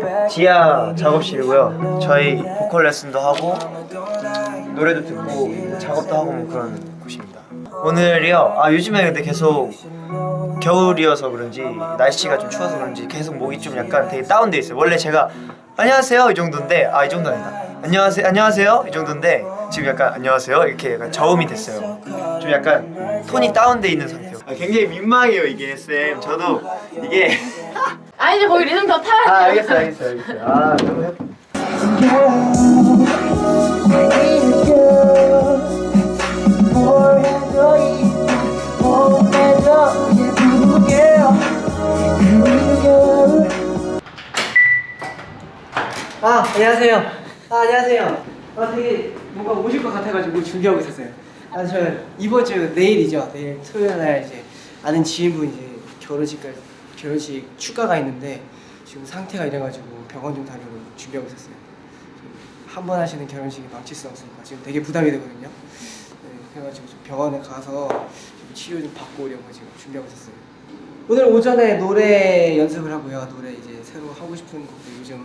back. 지하 작업실이고요. 저희 보컬 레슨도 하고 노래도 듣고 작업도 하고 뭐 그런 곳입니다. 오늘이요. 아 요즘에 근데 계속 겨울이어서 그런지 날씨가 좀 추워서 그런지 계속 목이 좀 약간 되게 다운돼 있어요. 원래 제가 안녕하세요 이 정도인데 아 이 정도 아니다. 안녕하세요 안녕하세요 이 정도인데 지금 약간 안녕하세요 이렇게 약간 저음이 됐어요. 좀 약간 톤이 다운돼 있는 상태요. 아, 굉장히 민망해요 이게 쌤. 저도 이게 아니 이제 거기 리듬 더 타야 아 돼. 알겠어 알겠어 알겠어. 아 너무 해. 아 안녕하세요. 아 안녕하세요. 아 되게 뭔가 오실 것 같아가지고 준비하고 있었어요. 아 저 이번 주 내일이죠. 내일 토요일 날 이제 아는 지인분 이제 결혼식까지 결혼식 축가가 있는데 지금 상태가 이래가지고 병원 좀 다니고 준비하고 있었어요. 한 번 하시는 결혼식이 망칠 수 없으니까 지금 되게 부담이 되거든요. 네, 그래가지고 좀 병원에 가서 좀 치료 좀 받고 오려고 지금 준비하고 있었어요. 오늘 오전에 노래 연습을 하고요. 노래 이제 새로 하고 싶은 곡들 요즘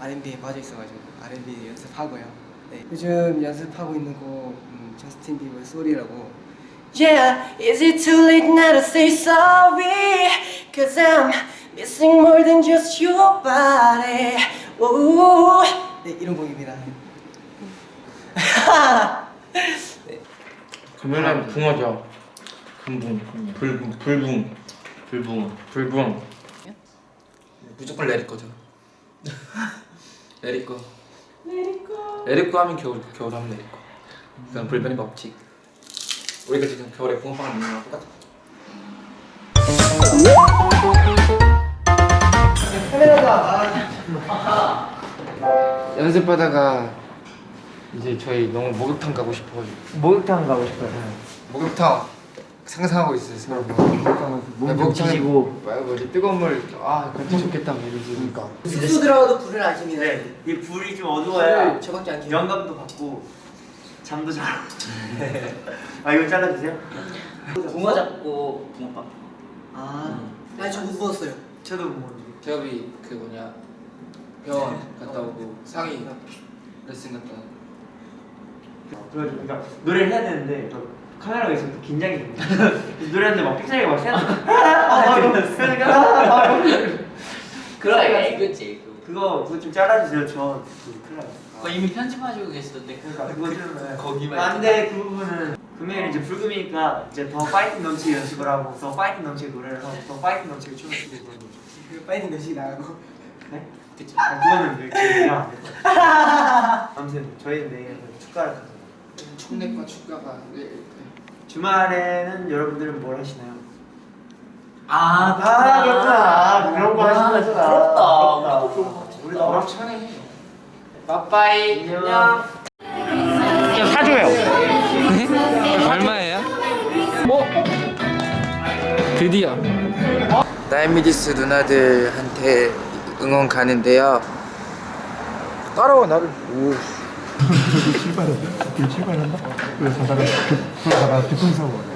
R&B에 빠져 있어가지고 R&B 연습하고요. 네. 요즘 연습하고 있는 곡 음, 저스틴 비버의 소리라고. Yeah, is it too late now to say sorry? Cause I'm missing more than just your body. Ooh. 네, 이런 곡입니다. 네. 금요일날 붕어죠. 금붕, 불붕, 불붕, 불붕, 불붕. 무조건 레리 거죠. 레리 거. 레리 거 하면 겨울, 겨울 하면 레리 거. 그건 불변의 법칙. 우리가 지금 겨울에 붕어빵을 먹는 거랑 똑같아. 연습하다가 이제 저희 너무 목욕탕 가고 싶어가지고 목욕탕 가고 싶어요. 목욕탕 상상하고 있어요 서로 목욕탕 지지고. 뭐지 뜨거운 물아 같이 좋겠다 뭐 이러니까 숙소 들어가도 불을 안 킵니다. 네, 이 불이 좀 어두워야 저밖에 안 켜요. 영감도 받고 잠도 잘. 아 이거 잘라주세요. 붕어 잡고 붕어빵 아, 아니 저못 먹었어요. 저도 뭐. 제업이 그 뭐냐 병원 갔다 오고 상의 레슨 갔다 그래가지고 그러니까 노래를 해야 되는데 저 카메라가 있어서 또 긴장이 됩니다. 노래하는데 막 픽사리가 막 새는. 그러니까 그래 이거지 그거 그거 좀 잘라주세요. 저 그, 큰일 나요. 그거 이미 편집하시고 계시던데 그러니까 그거 좀 거기만 안돼 그 부분은 금요일 이제 불금이니까 이제 더 파이팅 넘치게 연습을 하고 더 파이팅 넘치게 노래를 하고 더 파이팅 넘치게 춤을 추고 그런 거죠. 그 파이팅 몇시 나가고. 네? 그쵸 아 그거는 왜 같아요. 아무튼 저희는 내일 축가를 가서 총내과 축가가 네, 주말에는 여러분들은 뭘 하시나요? 아 아 그렇구나 그런 거 하시는 거구나 부럽다 우리 나 너랑 차네 빠빠이 안녕 사줘요 얼마예요? 어? 드디어 다이미디스 누나들한테 응원 가는데요 따라와 나를 오 출발한다? 출발한다? 그래서 가다가 급, 가다가 교통사고